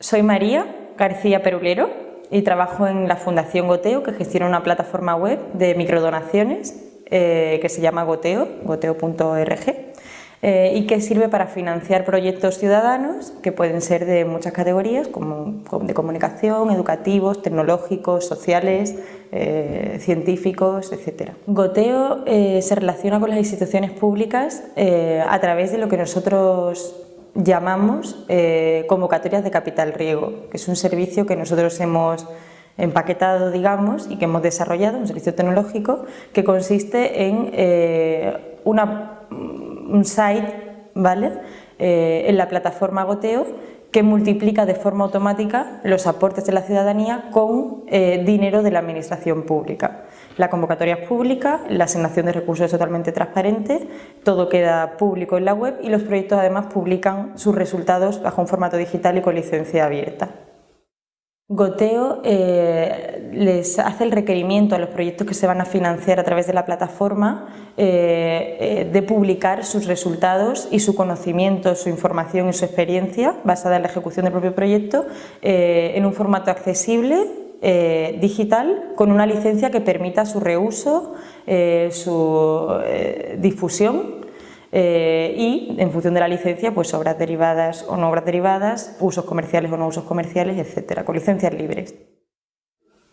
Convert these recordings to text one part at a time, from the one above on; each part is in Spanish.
Soy María García Perulero y trabajo en la Fundación Goteo, que gestiona una plataforma web de microdonaciones eh, que se llama Goteo, goteo.org, eh, y que sirve para financiar proyectos ciudadanos que pueden ser de muchas categorías, como de comunicación, educativos, tecnológicos, sociales, eh, científicos, etc. Goteo se relaciona con las instituciones públicas a través de lo que nosotros llamamos eh, convocatorias de capital riego, que es un servicio que nosotros hemos empaquetado, digamos, y que hemos desarrollado, un servicio tecnológico, que consiste en eh, una, un site ¿vale? Eh, en la plataforma Goteo que multiplica de forma automática los aportes de la ciudadanía con dinero de la administración pública. La convocatoria es pública, la asignación de recursos es totalmente transparente, todo queda público en la web y los proyectos además publican sus resultados bajo un formato digital y con licencia abierta. Goteo eh, les hace el requerimiento a los proyectos que se van a financiar a través de la plataforma eh, eh, de publicar sus resultados y su conocimiento, su información y su experiencia basada en la ejecución del propio proyecto en un formato accesible digital con una licencia que permita su reuso, su difusión y en función de la licencia pues obras derivadas o no obras derivadas, usos comerciales o no usos comerciales, etcétera, con licencias libres.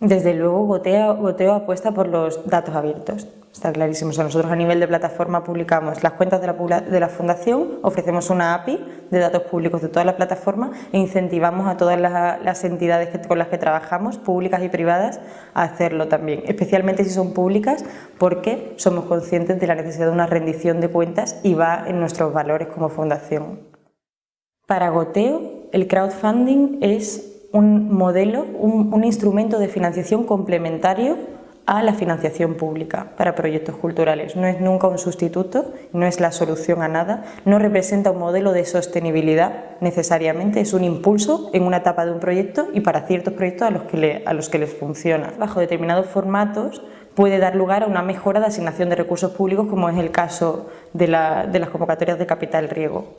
Desde luego Goteo, apuesta por los datos abiertos, está clarísimo. nosotros a nivel de plataforma publicamos las cuentas de la, de la, fundación, ofrecemos una API de datos públicos de toda la plataforma e incentivamos a todas las, entidades con las que trabajamos, públicas y privadas, a hacerlo también, especialmente si son públicas porque somos conscientes de la necesidad de una rendición de cuentas y va en nuestros valores como fundación. Para Goteo, el crowdfunding es un modelo, un, instrumento de financiación complementario a la financiación pública para proyectos culturales. No es nunca un sustituto, no es la solución a nada, no representa un modelo de sostenibilidad necesariamente, es un impulso en una etapa de un proyecto y para ciertos proyectos a los que, a los que les funciona. Bajo determinados formatos puede dar lugar a una mejora de asignación de recursos públicos como es el caso de las convocatorias de capital riego.